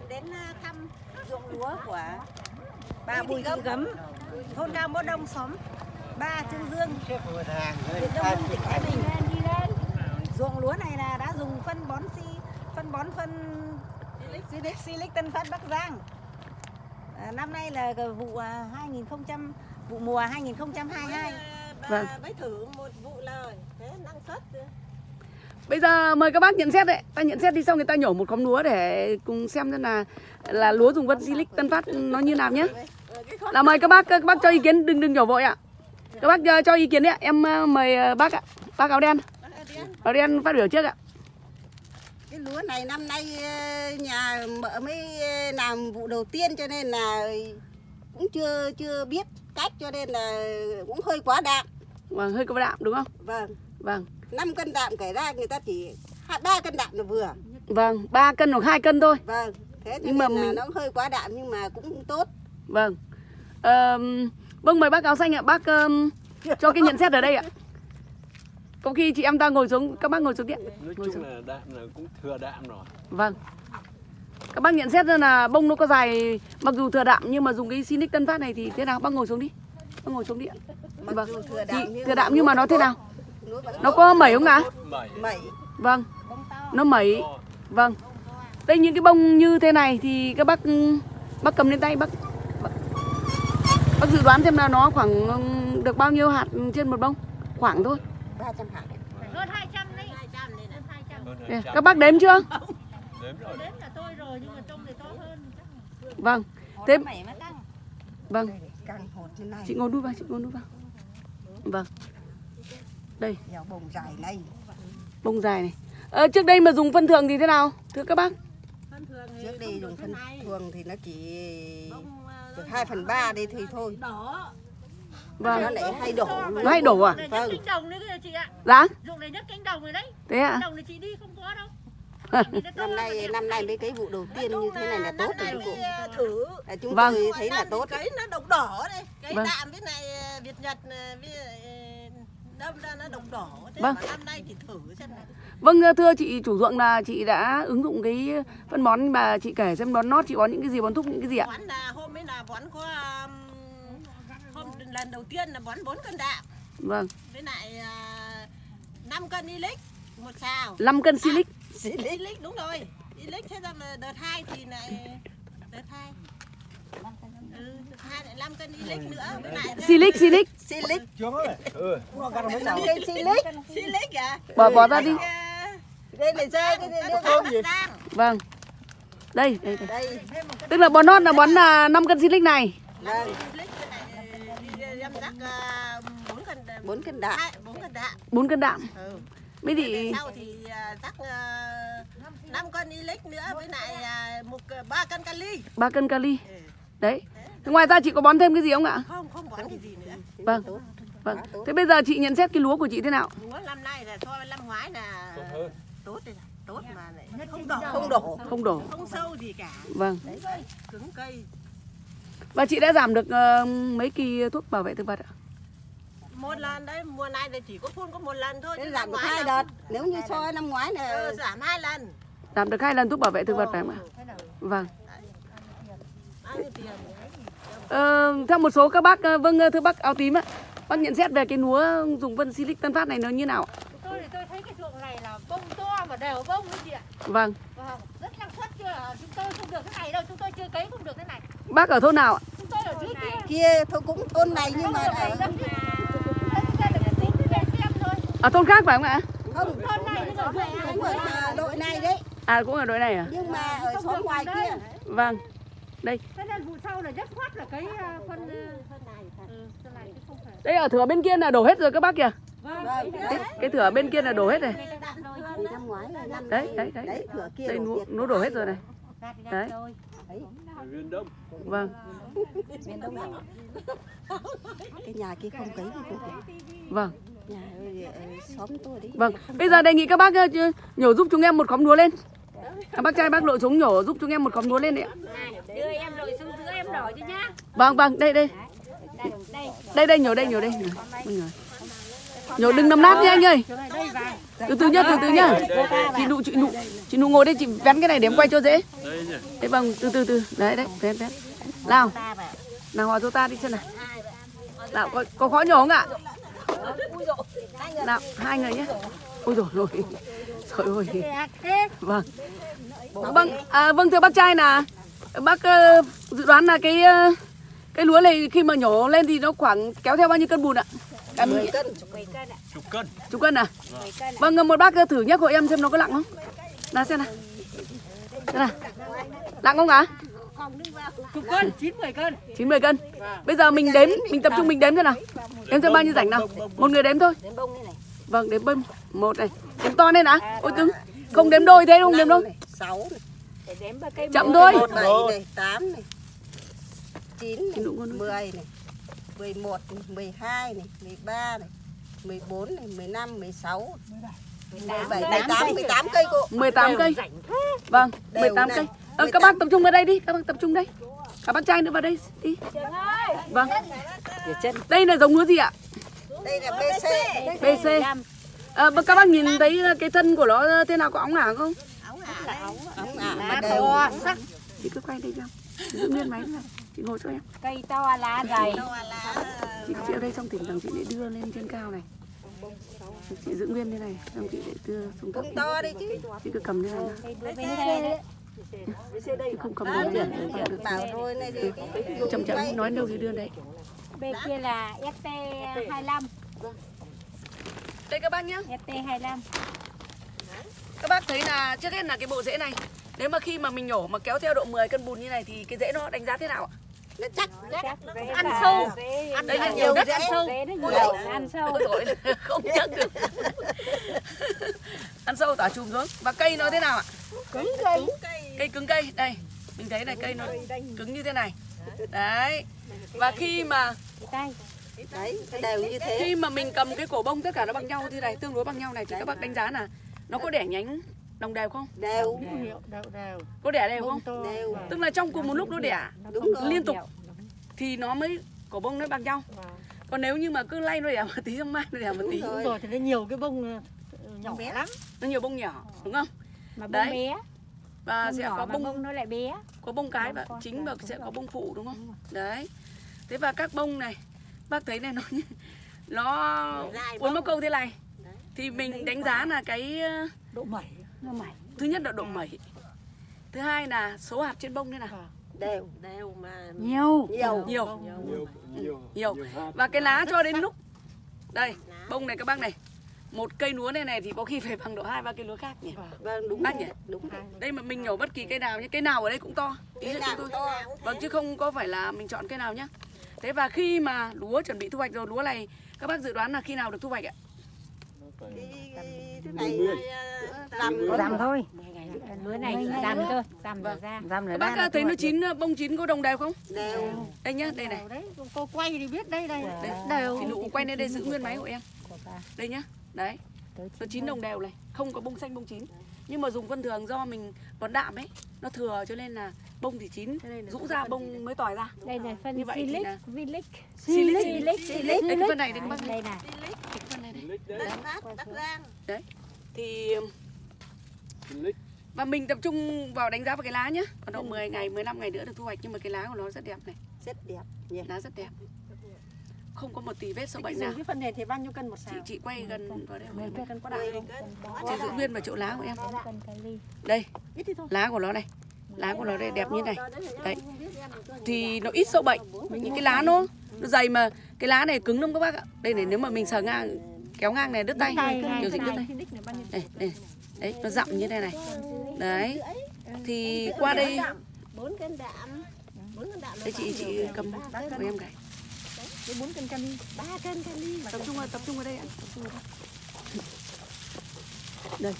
bạn đến à, thăm ruộng lúa của bà Bùi Thị Gấm, thôn Cao Mốt Đông, xóm ba Trương Dương, huyện Đông Hưng, tỉnh Thái Bình. Ruộng lúa này là đã dùng phân bón si, phân bón phân Silic Silic Tân Phát Bắc Giang. À, năm nay là vụ à, 2000 vụ mùa 2022. Vâng. Bà mới thử một vụ lời, thế năng suất Bây giờ mời các bác nhận xét đấy. Ta nhận xét đi xong người ta nhổ một khóm lúa để cùng xem xem là là lúa dùng vân silic Tân Phát nó như nào nhé. Là mời các bác các bác cho ý kiến đừng đừng nhổ vội ạ. Các bác cho, cho ý kiến đấy ạ. Em ờ, mời ờ, bác ạ. Bác áo đen. Áo đen phát biểu trước ạ. cái lúa này năm nay ờ, nhà mợ mới ờ, làm vụ đầu tiên cho nên là cũng chưa chưa biết cách cho nên là cũng hơi quá đạm Vâng, hơi có đạm đúng không? vâng Vâng. 5 cân đạm kể ra người ta chỉ hai ba cân đạm là vừa Vâng, 3 cân hoặc 2 cân thôi. vâng thế Nhưng mà mình- nó hơi quá đạm nhưng mà cũng tốt Vâng. Ờ, vâng mời bác áo xanh ạ. Bác ờm, cho cái nhận xét ở đây ạ. Có khi chị em ta ngồi xuống, các bác ngồi xuống điện. nói Ngồi chung xuống. là đạm là cũng thừa đạm rồi Vâng. Các bác nhận xét ra là bông nó có dài mặc dù thừa đạm nhưng mà dùng cái Sinic Tân Phát này thì thế nào? Bác ngồi xuống đi. Bác ngồi xuống điện. mặc Vâng. dù thừa Thì đạm nhưng thừa đạm nhưng mà nó thế nào? Nó có mẩy không ạ? mẩy mẩy Vâng. Nó mẩy. Vâng. Đây những cái bông như thế này thì các bác bác cầm lên tay bác bác, dự đoán xem là nó khoảng được bao nhiêu hạt trên một bông? Khoảng thôi. 300 hạt hơn 200 đấy 200 đây hơn 200 hơn Đây, 200. Các bác đếm chưa? đếm rồi đến là tôi rồi nhưng mà trông thì to hơn Vâng. Thế vâng. Chị ngồi đuôi vào, chị ngồi đuôi vào. Vâng. Đây, dẻo bồng dài này bông dài này. Ờ, trước đây mà dùng phân thường thì thế nào? Thưa các bác. trước đây dùng phân thường thì nó chỉ được 2 phần 3 đây thì thôi Vâng. nó lại hay đổ Nó hay đổ à? Vâng. cánh đồng đấy kìa chị ạ Dạ. dụng này nhất cánh đồng rồi đấy Thế ạ? cánh đồng này chị đi không có đâu năm nay năm nay mấy cái vụ đầu tiên như thế này là tốt rồi nay cụ thử À, chúng Vâng. tôi thấy là tốt cái nó độc đỏ đây cái Vâng. đạm cái này ờ, Việt Nhật ờ, với ờ, đâm ra nó độc đỏ thế Vâng. mà năm nay thì thử xem nào Vâng thưa chị chủ ruộng là chị đã ứng dụng cái phân bón mà chị kể xem bón nót chị bón những cái gì bón thúc những cái gì ạ? bón là hôm ấy là bón có um, hôm lần đầu tiên là bón 4 cân đạm Vâng. với lại uh, 5 cân ilic một xào 5 cân silic. ilic đúng rồi ilic thế ra mà đợt 2 thì lại đợt 2 Ừ, đợt 2 lại 5 cân ilic nữa với lại Silic silic. silic ừ. silic silic à Bỏ bỏ ra đi. Ờ, đây này rơi cái này. Vâng. Đây, đây, đây. Tức là bón nót là bón là 5 cân silic này. vâng Lít cái này, đi em rắc ờ, bốn cân 4 cân đạm hai bốn cân đạm 4 cân đạm. ừ. Mấy thì sau thì ờ, rắc uh, 5 cân ilic nữa với lại ờ, một ba cân kali 3 cân kali. ừ. Đấy. Thế ngoài ra chị có bón thêm cái gì không ạ? không không bón cái gì nữa Vâng. Vâng. Thế bây giờ chị nhận xét cái lúa của chị thế nào? lúa năm nay là so với năm ngoái là Tốt hơn. tốt này mà lại không đỏ không đổ Không đổ. không sâu gì cả Vâng. cứng cây Và chị đã giảm được ờ, mấy kỳ thuốc bảo vệ thực vật ạ? một lần đấy mùa này thì chỉ có phun có một lần thôi chứ giảm được hai đợt nếu như so với năm ngoái ừ, là giảm hai lần Giảm được hai lần thuốc bảo vệ thực vật phải không ạ? Vâng. bao nhiêu tiền Ờ, theo một số các bác, ờ, vâng ờ, thưa bác áo tím ạ. Bác nhận xét về cái lúa dùng phân silic Tân Phát này nó như nào ạ? tôi thì tôi thấy cái ruộng này là bông to mà đều bông đấy chị ạ Vâng. vâng rất năng suất chưa chúng tôi không được cái này đâu chúng tôi chưa cấy không được cái này Bác ở thôn nào ạ? chúng tôi ở dưới kia kia thôi cũng thôn này nhưng mà ở Thế Ở thôn khác phải không ạ? không thôn này nhưng mà ruộng cũng ở à, đội này đấy À cũng ở đội này à? nhưng mà ở xóm ngoài kia Vâng. Đây, thế nên vụ sau là rất khoát là cấy à, phân phân này ừ, phân này chứ không phải đây ở thửa bên kia là đổ hết rồi các bác kìa. vâng vâng Cái, cái thửa bên kia là đổ hết năm Đấy, đấy, đấy. đấy cửa kia Đây đổ nó, nó đổ hết rồi này. Đấy. đấy viên đông Vâng. này cái nhà kia không cấy Vâng. nhà ở, ở xóm tôi đấy Vâng. Bây giờ đề nghị các bác ờ, nhổ giúp chúng em một khóm lúa lên. À, bác trai bác lội xuống nhổ giúp chúng em một khóm lúa lên đấy ạ. đưa em rồi xuống giữa em đỏ chứ nhá Vâng vâng, đây đây. đây đây Đây đây nhổ đây nhổ đây. Nhổ. Nhổ. đừng nằm nát nha anh ơi từ từ nhá từ từ nhá chị nụ chị nụ chị nụ ngồi đây chị vén cái này để em quay cho dễ đấy vâng từ từ từ đấy đấy vén vén nào nào hòa cho ta đi chân này nào có, có khó nhổ không ạ nào hai người nhé ôi rồi rồi trời ơi. Vâng. Vâng à, vâng thưa bác trai là bác ờ, dự đoán là cái ờ, cái lúa này khi mà nhổ lên thì nó khoảng kéo theo bao nhiêu cân bùn ạ? À, 10 cân. Chục cân. chục cân à? Vâng một bác thử nhắc hộ em xem nó có nặng không? Nào xem nào. Xem nào. Nặng không ạ? Chục cân chín mười cân. 90 cân. Bây giờ mình đếm mình tập trung mình đếm thế nào. Đếm xem bao nhiêu rảnh nào. một người đếm thôi. Đến bông này. Vâng đếm bơm. Một này. Đếm to lên á ôi cứng không đếm đôi thế không? Đếm đôi 6 này, chậm thôi. 7 này, 8 này. 9 Chị này, Nụ con 10 này. 11 này, 12 này, 13 này. 14 này, 15, 16, 17, 18, 18 cây. cô. 18 cây. vâng Đều 18 này. cây. Ờ, các bác tập trung vào đây đi. Các bác tập trung đây. Cả bác trai nữa vào đây. Đi. Vâng. Đây là giống lúa gì ạ Đây là BC. BC à, các bác nhìn thấy cái thân của nó thế nào có óng ả không? Ống ả mà đều. chị cứ quay đây cho. Giữ nguyên máy này chị ngồi cho em. Cây to lá dày. chị chị ở đây trong thỉnh thoảng chị để đưa lên trên cao này. Chị giữ nguyên thế này xong chị để đưa xuống thấp to đi chứ. chị cứ cầm thế này nào. chị không cầm được Bảo rồi này chậm chậm nói đâu thì đưa đấy bên kia là ST 25 đây các bác nhé ST 25 các bác thấy là trước hết là cái bộ rễ này. Nếu mà khi mà mình nhổ mà kéo theo độ 10 cân bùn như này thì cái rễ nó đánh giá thế nào ạ? Nó chắc. ăn sâu. đây là nhiều đất ăn sâu. Nó nhiều ăn sâu. Không nhắc được. Ăn sâu tỏa chùm xuống. Và cây nó thế nào ạ? Cứng cây. cây. Cứng cây. Đây mình thấy này cây nó cứng như thế này. Đấy. Và khi mà tay Đấy, cái đều như thế. khi mà mình cầm cái cổ bông tất cả nó bằng nhau như này tương đối bằng nhau này. Thì các bác đánh giá là nó có đẻ nhánh đồng đều không? Đều. đều. Đều có đẻ đều không? Đều. tức là trong cùng một lúc nó đẻ. Đúng rồi. liên tục thì nó mới cổ bông nó bằng nhau. Còn nếu như mà cứ lay nó đẻ một tí xong mai nó đẻ một tí. Đúng rồi. thì nó nhiều cái bông ờ, nhỏ lắm. Nó nhiều bông nhỏ đúng không? Mà bông Đấy. bé. Và bông sẽ nhỏ có bông bông nó lại bé. có bông cái và chính và sẽ bông có bông phụ đúng không? Đấy thế và các bông này bác thấy này nó nó uốn móc câu thế này. Thì mình đánh giá là cái ờ, độ mẩy. Nó mẩy. thứ nhất là độ mẩy. Thứ hai là số hạt trên bông thế nào? Đều. Đều mà. nhiều. Nhiều. nhiều. Nhiều, nhiều, nhiều. Và cái lá cho đến lúc đây bông này các bác này. Một cây lúa này này thì có khi phải bằng độ hai ba cây lúa khác nhỉ? Vâng, đúng Bác nhỉ? Đúng đây mà mình nhổ bất kỳ cây nào nhé cây nào ở đây cũng to. Ý là nào chúng tôi to. vâng chứ không có phải là mình chọn cây nào nhá thế và khi mà lúa chuẩn bị thu hoạch rồi lúa này các bác dự đoán là khi nào được thu hoạch ạ? Thế này ờ, làm giảm thôi. Lứa này giảm cơ giảm Vâng. ra các bác à, thấy nó chín bông chín có đồng đều không? Đều. đây nhá đây này. Đấy cô quay thì biết đây đây. Đấy. đều. Thì nụ quay lên đây giữ nguyên máy của em. Đây nhá đấy. Nó chín đồng đều này không có bông xanh bông chín nhưng mà dùng phân thường do mình bón đạm ấy. Nó thừa cho nên là bông thì chín. Rũ ra bông mới tỏi ra. Đây là phân Như vậy silic là- vilic Silic. silic đây cái phân này đây các bác đây này cái phân này đấy. đất đất rang. thì và mình tập trung vào đánh giá vào cái lá nhá. Còn độ 10 ngày 15 ngày nữa được thu hoạch. Nhưng mà cái lá của nó rất đẹp này. Rất đẹp nhỉ. lá rất đẹp không có một tí vết sâu bệnh nào. cái phần này thì bao nhiêu cân một chị xào? chị quay gần vào đây. Em. cân có đại không? chị giữ nguyên vào chỗ lá của em. Đây Ít thì thôi. lá của nó này. Lá của nó đây đẹp như này. Đấy. Thì nó ít sâu bệnh. Những cái lá nó nó dày mà. Cái lá này cứng lắm các bác ạ. Đây này nếu mà mình sờ ngang kéo ngang này đứt tay. kiểu gì đứt tay. đây đây. Đấy nó dặm như thế này. Đấy. Thì qua đây 4 cân đạm. 4 cân đạm. đây chị chị cầm của em cái Cái 4 cân đi. 3 cân kali. tập trung vào tập trung vào đây ạ đây.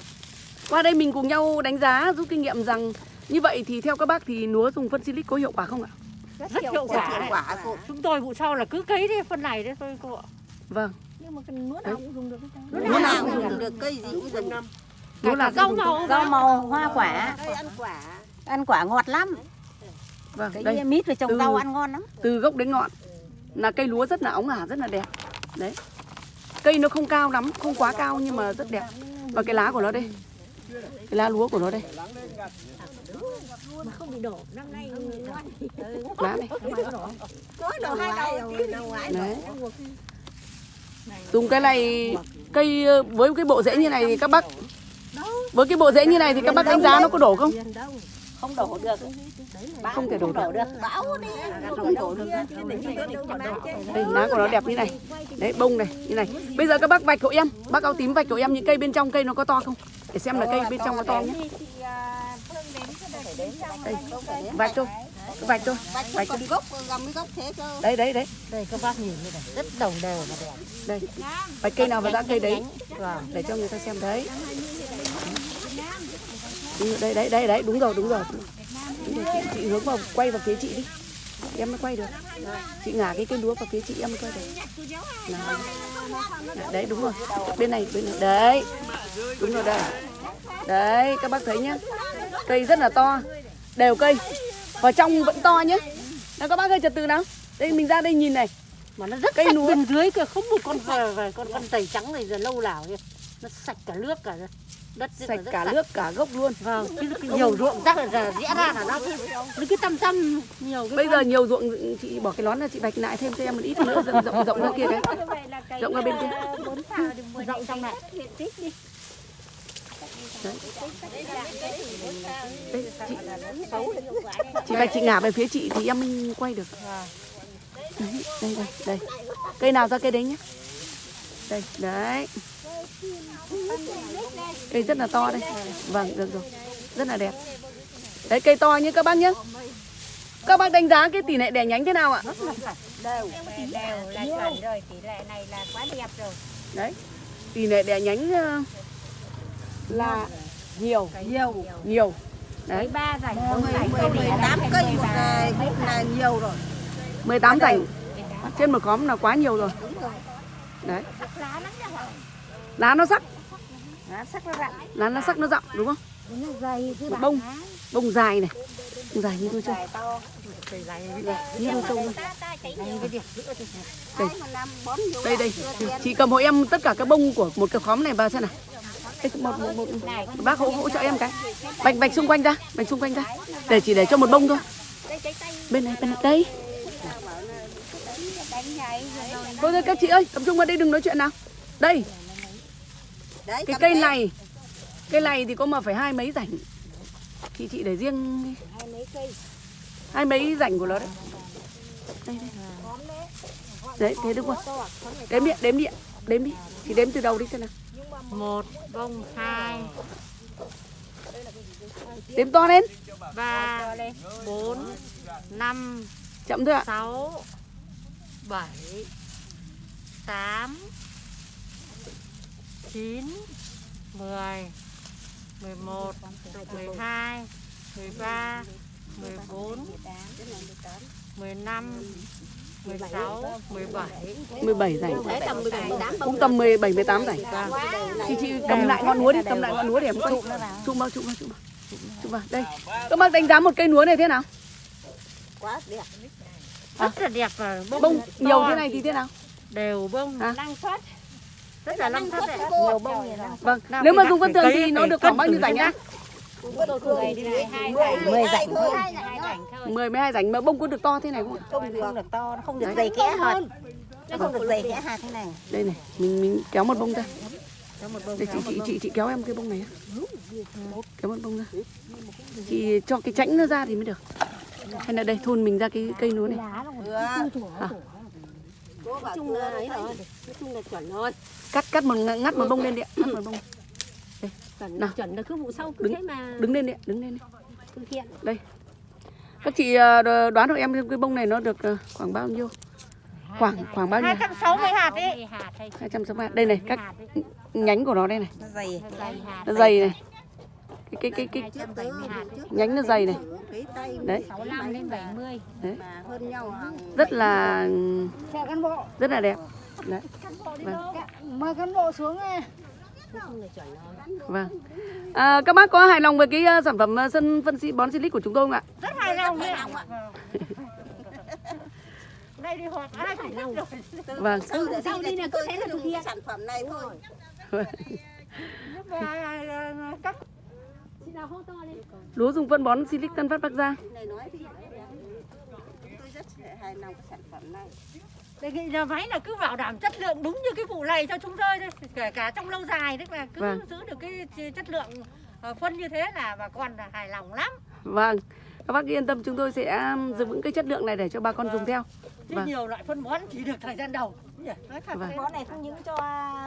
qua đây mình cùng nhau đánh giá rút kinh nghiệm rằng như vậy thì theo các bác thì lúa dùng phân silic có hiệu quả không ạ? Rất hiệu quả. Hiệu quả cô. chúng tôi vụ sau là cứ cấy đi phân này đấy thôi cô ạ. Vâng. Nhưng mà cái lúa nào cũng dùng được Lúa nào cũng dùng được. Cây gì cũng dùng. lúa là rau màu rau màu hoa quả. Ăn quả. ăn quả. Ngọt lắm. Vâng cái đây. mít về trồng rau ăn ngon lắm. từ gốc đến ngọn là cây lúa rất là óng ả rất là đẹp. Đấy. Cây nó không cao lắm không quá cao nhưng mà rất đẹp. Và cái lá của nó đây. Cái lá lúa của nó đây. Mà không bị đổ năm nay ngon lá này. Đấy. Dùng cái này cây với cái bộ rễ như này thì các bác với cái bộ rễ như này thì các bác đánh giá nó có đổ không Không đổ được. không thể đổ được. bão đi. không đổ được. đây lá của nó đẹp như này. Đấy bông này như này. Bây giờ các bác vạch hộ em. Bác áo tím vạch hộ em những cây bên trong cây nó có to không? Để xem là cây bên trong có to nhé đây vạch thôi. Vạch thôi. Vạch thôi. gốc gầm cái gốc thế cơ đấy đấy đấy. Đây các bác nhìn như này, rất đồng đều và đẹp. đây. Vạch cây nào và dã cây đấy. Để cho người ta xem đấy Đúng rồi, đây đấy đấy đấy đúng rồi đúng rồi. Đúng rồi chị, chị hướng vào quay vào phía chị đi. Em mới quay được. Chị ngả cái cây lúa vào phía chị em mới quay được. Nào. đấy đúng rồi. Bên này bên này. Đấy. Đúng rồi đây đấy các bác thấy nhá. Cây rất là to. Đều cây. Vào trong vẫn to nhá. Nào các bác ơi trật từ nào. Đây mình ra đây nhìn này. Mà nó rất Cây sạch lúa. bên dưới kia, không một con về về con con tẩy trắng này giờ lâu nào kia. Nó sạch cả nước cả đất sạch cả nước cả gốc luôn. Vâng, cái, cái nhiều ruộng rác là rẽ ra là nó cứ cứ tăm tăm nhiều cái bây giờ nhiều ruộng chị bỏ cái nón ra chị vạch lại thêm cho em một ít nữa rộng rộng rộng ra kia cái rộng ra bên kia. Rộng trong này. đây chị chị vạch chị ngả về phía chị thì em mới quay được. Đấy, đây đây đây. Cây nào ra cây đấy nhé. Đây đấy cây rất là to đây. Vâng được rồi. Rất là đẹp. Đấy cây to như các bác nhé các bác đánh giá cái tỷ lệ đẻ nhánh thế nào ạ? Đều là chuẩn rồi. Tỷ lệ này là quá đẹp rồi. Đấy tỷ lệ đẻ nhánh ờ, là nhiều. Nhiều. Nhiều. Đấy. Ba rảnh bốn mười rảnh mười mười tám cây một ngày. cũng là nhiều rồi. 18 rảnh. trên một khóm là quá nhiều rồi. Đấy lá nó sắc. Lá sắc nó rạng lá nó sắc nó rộng đúng không? Một bông bông dài này. Bông dài như đôi trâu như trâu luôn đây. Đây đây. chị cầm hộ em tất cả các bông của một cái khóm này vào xem nào. Đây, một, một, một, một bác hỗ hỗ trợ em cái. vạch vạch xung quanh ra vạch xung quanh ra. Để chỉ để cho một bông thôi. Bên này bên này đây. Thôi các chị ơi tập trung vào đây đừng nói chuyện nào. Đây đấy cái cây này cây này thì có mà phải hai mấy rảnh. Chị chị để riêng đi. hai mấy rảnh của nó đấy. Đây, đây. đấy. Thế đúng không đếm đi đếm đi đếm đi. Chị đếm từ đầu đi xem nào. Một bông hai. Đếm to lên. Ba bốn năm chậm thôi ạ. sáu bảy tám chín mười mười một mười hai mười ba mười bốn mười năm mười sáu mười bảy. 17 rảnh đấy tầm 17 18 cũng tầm 17 18 rảnh chị chị cầm lại ngọn núa đi cầm lại ngọn núa để em. Quay chụm vào chụm vào chụm vào. Chụm vào. Đây. Các bác đánh giá một cây núa này thế nào? Quá đẹp. Rất là đẹp bông, nhiều thế này thì thế nào? Đều bông năng suất rất là năng suất đấy. nhiều bông nhiều năng vâng. Nào, nếu mà dùng thường phải thì nó được khoảng bao nhiêu rảnh á mười rảnh thôi. 10 12 rảnh mà bông có được to thế này không ạ? không được. Không được to nó không được dày kẽ hơn. Nó không được dày kẽ hạt thế này. Đây này mình mình kéo một bông ra. Đây chị chị chị chị kéo em cái bông này kéo một bông ra. Chị cho cái chãnh nó ra thì mới được. Hay là đây thôn mình ra cái cây núa này. Cố bảo chung là ấy rồi nói chung là chuẩn rồi. Cắt cắt một ng- ngắt một bông lên đi ạ ngắt một bông. Chuẩn Nào. chuẩn là cứ vụ sau cứ Đứng- thế mà. đứng lên đi đứng lên đi. Thực hiện các chị ờ, đoán hộ em cái bông này nó được ờ, khoảng bao nhiêu? Khoảng khoảng bao nhiêu? 260 hạt đấy hai trăm sáu mươi đây này các nhánh của nó đây này. Nó dày. Nó dày này cái cái cái cái nhánh nó dày này. Đấy. 65 đến 70 mà hơn nhau hàng rất là rất là đẹp. Đấy. Vâng. mời cán bộ xuống nghe. vâng. À, các bác có hài lòng với cái ờ, sản phẩm ờ, sân phân xi bón silic của chúng tôi không ạ? Rất hài lòng đấy ạ. Đây đi họp ai phải lâu Vâng. Sau để sau đi là cứ thế là thực hiện. sản phẩm này thôi. Nhưng mà à, các Lúa dùng phân bón Silic Tân Phát Bắc Giang. này nói thì tôi rất hài lòng cái sản phẩm này đề nghị nhà máy là cứ bảo đảm chất lượng đúng như cái vụ này cho chúng tôi thôi kể cả trong lâu dài tức là cứ Vâng. giữ được cái chất lượng ờ, phân như thế là bà con là hài lòng lắm Vâng. Các bác yên tâm chúng tôi sẽ giữ vững cái chất lượng này để cho bà con dùng theo. chứ Vâng. nhiều loại phân bón chỉ được thời gian đầu nhỉ? nói thật Vâng. thế. Bón này không những cho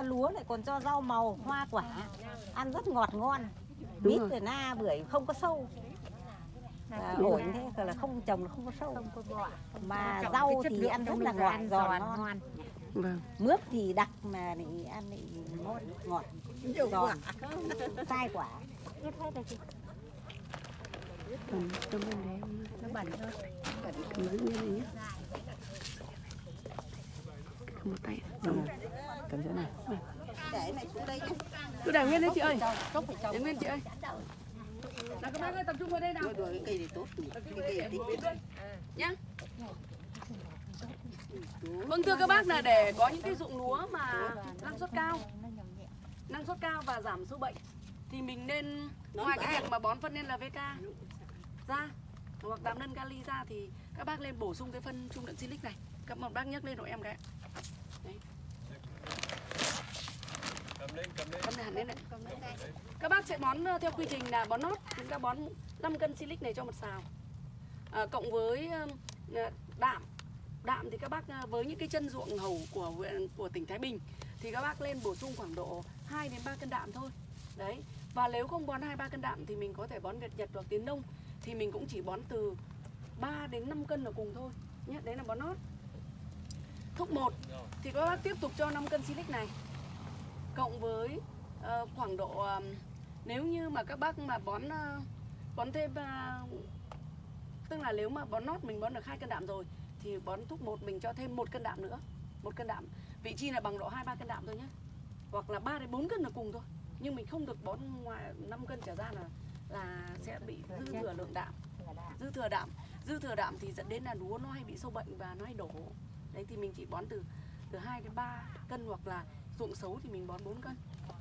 lúa lại còn cho rau màu, hoa quả Ăn rất ngọt ngon Đúng Mít rồi. rồi na bưởi không có sâu à, ổn thế gọi là không trồng là không có sâu mà Trọng rau thì ăn rất là ngọt giòn giòn, ngon Vâng. mướp thì đặc mà thì ăn thì ngon ngọt giòn sai quả Cầm cầm lên đấy. nó bẩn thôi Cầm giữ như này nhé. Cầm một tay. Cầm, cầm chỗ này. Vâng. để này xuống đây nhé Cứ để nguyên đấy chị ơi. Để nguyên chị ơi. Là các bác ơi tập trung vào đây nào. rồi cái cây này tốt cái cây này nhá. Vâng thưa các bác là để có những cái dụng lúa mà năng suất cao, năng suất cao và giảm sâu bệnh thì mình nên ngoài cái việc mà bón phân NPK ra hoặc đạm nân kali ra thì các bác lên bổ sung cái phân trung đậm silic này. Các một bác nhấc lên hộ em cái. Đấy cầm lên cầm lên Cầm hẳn lên đấy. Các bác sẽ bón ờ, theo quy trình là bón nót, chúng ta bón 5 cân silic này cho một xào. À, cộng với ờ, đạm. Đạm thì các bác với những cái chân ruộng hầu của huyện của tỉnh Thái Bình thì các bác lên bổ sung khoảng độ 2 đến 3 cân đạm thôi. Đấy. Và nếu không bón 2 3 cân đạm thì mình có thể bón Việt Nhật hoặc Tiến Đông thì mình cũng chỉ bón từ 3 đến 5 cân là cùng thôi. Nhé, đấy là bón nót. Thúc 1 thì các bác tiếp tục cho 5 cân silic này cộng với ờ, khoảng độ ờm, nếu như mà các bác mà bón ờ, bón thêm ờ, tức là nếu mà bón nót mình bón được hai cân đạm rồi thì bón thuốc một mình cho thêm một cân đạm nữa một cân đạm. Vị trí là bằng độ hai ba cân đạm thôi nhé hoặc là 3 đến 4 cân là cùng thôi. Nhưng mình không được bón ngoài 5 cân trở ra là là sẽ bị dư thừa lượng đạm. Dư thừa đạm. Dư thừa đạm thì dẫn đến là lúa nó hay bị sâu bệnh và nó hay đổ. Đấy thì mình chỉ bón từ từ 2 đến 3 cân hoặc là ruộng xấu thì mình bón 4 cân.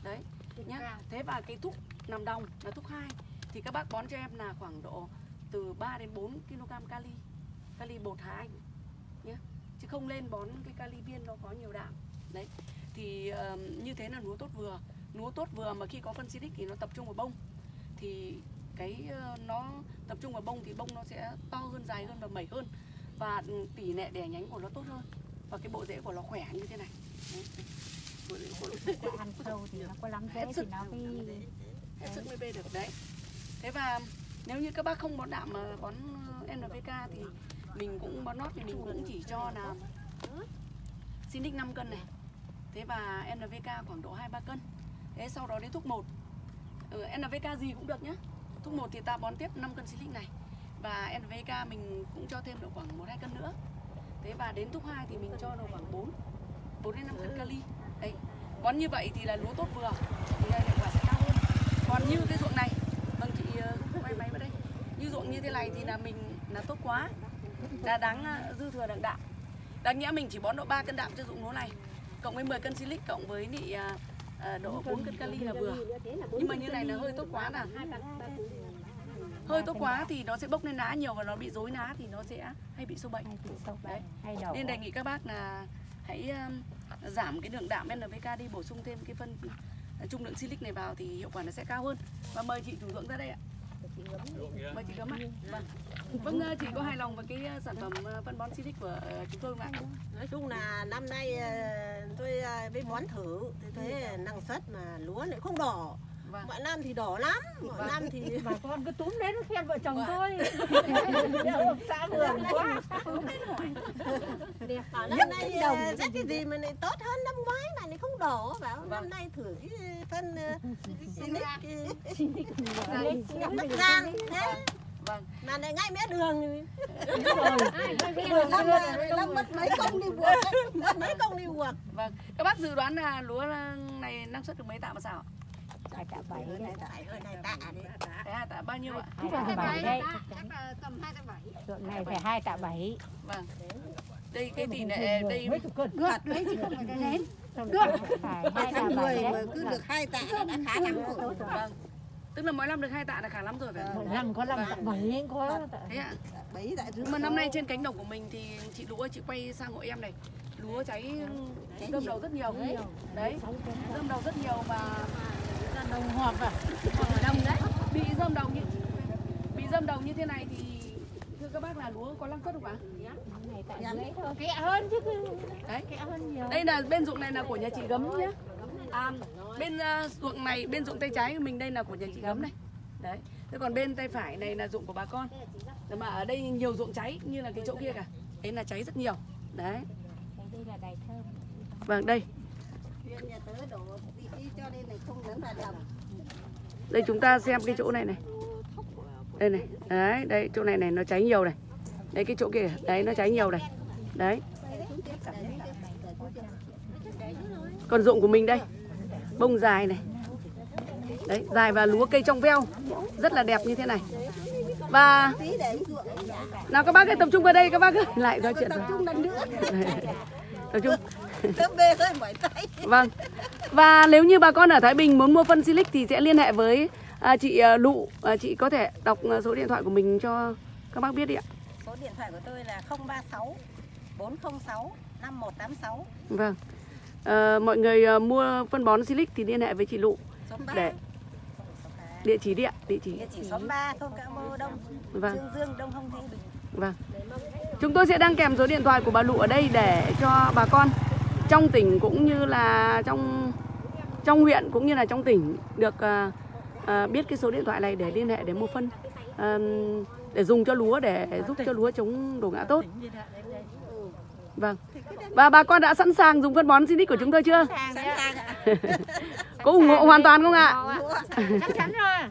Đấy nhá. thế và cái thuốc nằm đồng là thuốc 2 thì các bác bón cho em là khoảng độ từ 3 đến 4 kg kali kali bột anh? Nhé chứ không lên bón cái kali viên nó có nhiều đạm. Đấy. Thì ờm, như thế là lúa tốt vừa. Lúa tốt vừa mà khi có phân silic thì nó tập trung vào bông. Thì cái ờ, nó tập trung vào bông thì bông nó sẽ to hơn dài hơn và mẩy hơn. Và tỷ lệ đẻ nhánh của nó tốt hơn. Và cái bộ rễ của nó khỏe như thế này. Đấy. Ăn sâu thì nó có lắm Hết dễ sức. thì nó mới hết sức mới bê được đấy. Thế và nếu như các bác không bón đạm mà bón ờ, NPK thì mình cũng bón nót thì mình cũng chỉ cho là Sinic 5 cân này. Thế và NPK khoảng độ 2 3 cân. Thế sau đó đến thuốc 1 ừ, NPK gì cũng được nhá. Thuốc 1 thì ta bón tiếp 5 cân Silic này. Và NPK mình cũng cho thêm độ khoảng 1 2 cân nữa. Thế và đến thuốc 2 thì mình cho độ khoảng 4 4 đến 5 cân kali đấy bón như vậy thì là lúa tốt vừa thì hiệu quả sẽ cao hơn. Còn như cái ruộng này vâng chị ờ, quay máy vào đây. Như ruộng như thế này thì là mình là tốt quá là đáng ờ, dư thừa đặng đạm đáng nhẽ mình chỉ bón độ 3 cân đạm cho ruộng lúa này cộng với 10 cân silic cộng với nị ờ, ờ, độ 4 cân kali là vừa. nhưng mà như này là hơi tốt quá là hơi tốt quá thì nó sẽ bốc lên lá nhiều và nó bị rối lá thì nó sẽ hay bị sâu bệnh. Đấy. nên đề nghị các bác là hãy um, giảm cái lượng đạm NPK đi bổ sung thêm cái phân uh, trung lượng silic này vào thì hiệu quả nó sẽ cao hơn. Và mời chị chủ dưỡng ra đây ạ. Mời chị gấm ạ. Vâng. Vâng uh, chị có hài lòng với cái uh, sản phẩm uh, phân bón silic của chúng tôi không ạ? Nói chung là năm nay ờ, tôi ờ, với bón thử thì thấy năng suất mà lúa lại không đỏ vâng. Mọi năm thì đỏ lắm mọi Vâng. năm thì bà con cứ túm đến khen vợ chồng Vâng. tôi xã vườn quá. Bảo năm nay ờ, rất cái gì mà lại tốt hơn năm ngoái mà lại không đỏ? Bảo năm Vâng. nay thử cái phân ờ, ờ, Lấy Bắc Giang thế. Vâng. Mà lại ngay mé đường đường năm năm mất mấy công đi buộc. Mất mấy công đi buộc. Vâng. Các bác dự đoán là lúa này năng suất được mấy tạ một xào ạ? Cả bảy đấy này tạ đấy Đấy, tạ bao nhiêu ạ? Hai tạ bảy. Đấy chắc là tầm hai tạ bảy. Ruộng này phải hai tạ bảy. Vâng. Đây cái tỷ lệ đây Được đấy chứ không phải là nén. phải hai tháng tạ 10 bảy mà cứ được hai tạ là đã khá lắm rồi. Vâng. Tức là mỗi năm được hai tạ là khá lắm rồi phải không? năm có năm tạ bảy có tạ. Thế ạ. Bảy tạ mà năm nay trên cánh đồng của mình thì chị lúa chị quay sang hộ em này. Lúa cháy rơm đầu rất nhiều. Đấy. Rơm đầu rất nhiều và đồng hoặc à? Đông đấy. Bị rơm đầu như bị rơm đầu như thế này thì thưa các bác là lúa có năng suất không ạ? Kẹ hơn chứ. đấy. Kẹ hơn nhiều. đây là bên ruộng này là của nhà chị gấm nhé à, bên uh, ruộng này bên ruộng tay trái của mình đây là của nhà chị gấm này. Đấy. Thế còn bên tay phải này là ruộng của bà con. Nhưng mà ở đây nhiều ruộng cháy như là cái chỗ kia cả. Đấy là cháy rất nhiều. Đấy. Đây là đài thơm. vâng đây đây chúng ta xem cái chỗ này này. Đây này. Đấy đây chỗ này này nó cháy nhiều này. Đây cái chỗ kia. Đấy nó cháy nhiều này. Đấy. Còn ruộng của mình đây. Bông dài này. Đấy dài và lúa cây trong veo. Rất là đẹp như thế này. Và nào các bác hãy tập trung vào đây các bác ơi. Lại nói chuyện. Rồi tập trung bê hơi mỏi tay Vâng. Và nếu như bà con ở Thái Bình muốn mua phân Silic thì sẽ liên hệ với à, chị à, Lụ. À, chị có thể đọc à, số điện thoại của mình cho các bác biết đi ạ. số điện thoại của tôi là 036 406 5186 Vâng. À, mọi người à, mua phân bón Silic thì liên hệ với chị Lụ xóm 3 để địa chỉ đi ạ, địa chỉ. địa chỉ xóm 3 thôn Cạ Mơ Đông Vâng. Dương Dương Đông Hồng Thế Bình Vâng. Chúng tôi sẽ đăng kèm số điện thoại của bà Lụ ở đây để cho bà con trong tỉnh cũng như là trong trong huyện cũng như là trong tỉnh được à, à, biết cái số điện thoại này để liên hệ để mua phân à, để dùng cho lúa để giúp cho lúa chống đổ ngã tốt. Vâng. Và bà con đã sẵn sàng dùng phân bón Sinic của chúng tôi chưa? sẵn sàng ạ Có ủng hộ hoàn toàn không ạ? Chắc chắn rồi.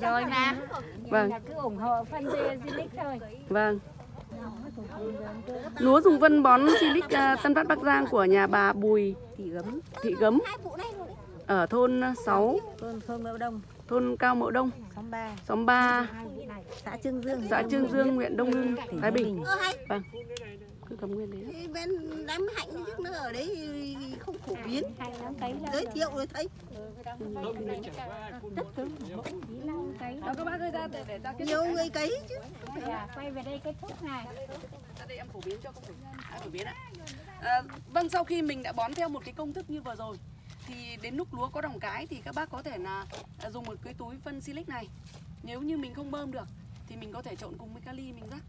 Rồi mà. Vâng. Cứ ủng hộ phân thôi. Vâng. Lúa dùng phân bón Silic à, Tân Phát Bắc Giang của nhà bà Bùi thị gấm Thị Gấm. Ở thôn 6, thôn Cao Mậu Đông, xóm 3 xóm 3, xã Trương Dương. Xã Trương Dương, huyện Đông Hưng, Thái Bình. Vâng. Cầm nguyên đấy. Cái bên đám hạnh chứ nó ở đấy không phổ biến lắm. giới thiệu rồi thấy Đó các bác ơi ra để, kết nhiều người cấy chứ Dạ, quay về đây kết thúc này. ra đây em phổ biến cho à, phổ biến ạ. À, vâng sau khi mình đã bón theo một cái công thức như vừa rồi thì đến lúc lúa có đồng cái thì các bác có thể là à, dùng một cái túi phân silic này. Nếu như mình không bơm được thì mình có thể trộn cùng với kali mình rắc.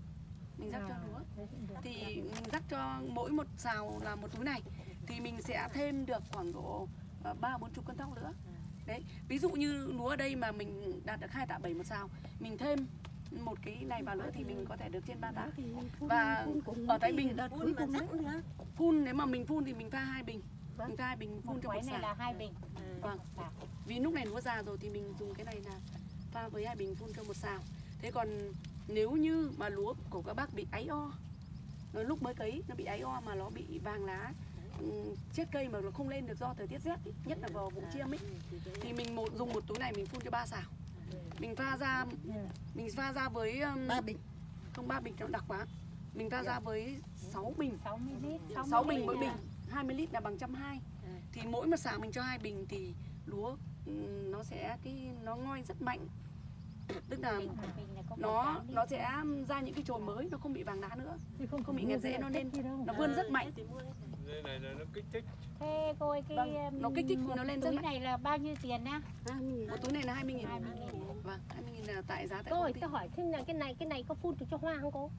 Mình rắc cho lúa. Thì mình rắc cho mỗi một xào là một túi này. Thì mình sẽ thêm được khoảng độ ờ, ba bốn chục cân thóc nữa. Đấy, ví dụ như lúa ở đây mà mình đạt được hai tạ bảy một xào, mình thêm một cái này vào nữa thì mình có thể được trên ba tạ. Và ở Thái Bình đợt cuối cùng đấy. phun nếu mà mình phun thì mình pha hai bình. Mình pha hai bình phun cho một này xào. là hai bình. vâng. vì lúc này lúa già rồi thì mình dùng cái này là pha với hai bình phun cho một xào. Thế còn nếu như mà lúa của các bác bị áy o nó lúc mới cấy nó bị áy o mà nó bị vàng lá ừm, chết cây mà nó không lên được do thời tiết rét ý, nhất là vào vụ chiêm ấy thì mình một dùng một túi này mình phun cho ba xào. Mình pha ra mình pha ra với um, ba bình. không ba bình nó đặc quá. Mình pha ra với 6 bình. 60 lít. 6 bình mỗi bình. 20 lít là bằng trăm hai. Thì mỗi một xào mình cho hai bình thì lúa nó sẽ cái nó ngoi rất mạnh tức là nó nó sẽ ra những cái chồi mới nó không bị vàng lá nữa. Không bị nghẹt rễ nó lên nó vươn rất mạnh. Đây này là nó kích thích. Thế cô ơi cái Vâng, um, nó kích thích nó lên rất túi mạnh. này là bao nhiêu tiền á? một túi này là 20 nghìn. 20 nghìn. vâng 20 nghìn là tại giá tại Cô công ơi, ty. tôi hỏi thêm là cái này cái này có phun được cho hoa không cô?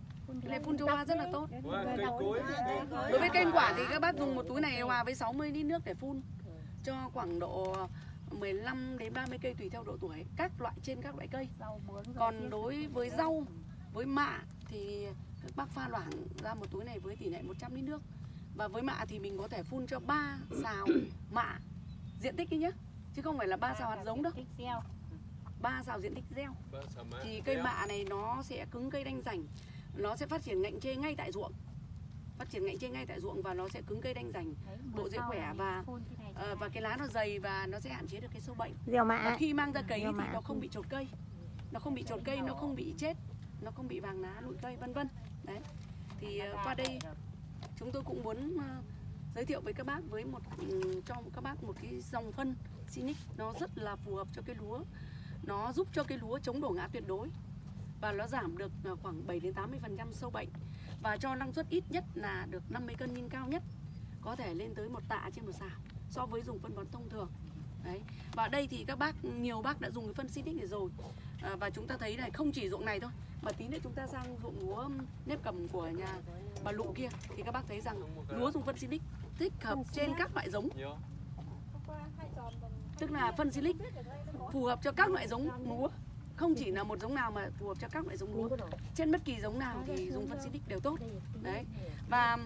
cái này phun cho hoa rất là tốt. Đối với cây ăn quả thì các bác dùng một túi này hòa với 60 lít nước để phun. Cho khoảng độ 15 đến 30 cây tùy theo độ tuổi các loại trên các loại cây. Rau còn đối với rau với mạ thì các bác pha loãng ra một túi này với tỷ lệ 100 lít nước. Và với mạ thì mình có thể phun cho 3 xào mạ diện tích ấy nhé chứ không phải là ba xào hạt giống đâu. ba xào diện tích gieo. Thì cây mạ này nó sẽ cứng cây đanh rảnh. Nó sẽ phát triển ngạnh chê ngay tại ruộng phát triển ngạnh chê ngay tại ruộng và nó sẽ cứng cây đanh Đấy, Bộ sau khỏe và, ra. và cái lá nó dày và nó sẽ hạn chế được cái sâu bệnh. Và khi mang ra cấy thì nó không bị trột cây. Nó không bị trột cây nó không bị chết nó không bị vàng lá nụi cây vân vân. Đấy. Thì ờ, qua đây chúng tôi cũng muốn ờ, giới thiệu với các bác với một ừ, cho các bác một cái dòng phân Sinic nó rất là phù hợp cho cái lúa. Nó giúp cho cái lúa chống đổ ngã tuyệt đối và nó giảm được khoảng 7 đến 80% sâu bệnh và cho năng suất ít nhất là được 50 cân nhưng cao nhất có thể lên tới một tạ trên một xào so với dùng phân bón thông thường. Đấy. Và đây thì các bác nhiều bác đã dùng cái phân Sinic này rồi. À, và chúng ta thấy này không chỉ ruộng này thôi mà tí nữa chúng ta sang ruộng lúa nếp cầm của nhà bà lụ kia thì các bác thấy rằng lúa dùng phân Sinic thích hợp trên các loại giống. Tức là phân Silic phù hợp cho các loại giống lúa không chỉ là một giống nào mà phù hợp cho các loại giống lúa. Trên bất kỳ giống nào thì dùng phân xịt đều tốt. Đấy. Và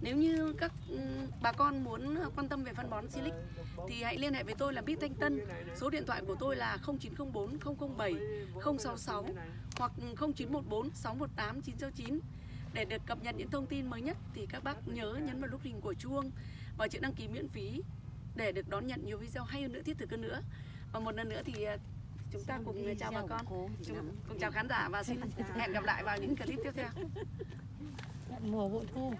nếu như các ừ, bà con muốn ờ, quan tâm về phân bón Silic thì hãy liên hệ với tôi là Bít Thanh Tân. Số điện thoại của tôi là 0904 007 066 hoặc 0914 618 969 để được cập nhật những thông tin mới nhất thì các bác nhớ nhấn vào nút hình của chuông và chữ đăng ký miễn phí để được đón nhận nhiều video hay hơn nữa, thiết thực hơn nữa. Và một lần nữa thì ờ, chúng ta cùng chào bà con. chúng, cùng chào khán giả và xin hẹn gặp lại vào những clip tiếp theo. Mùa bội thu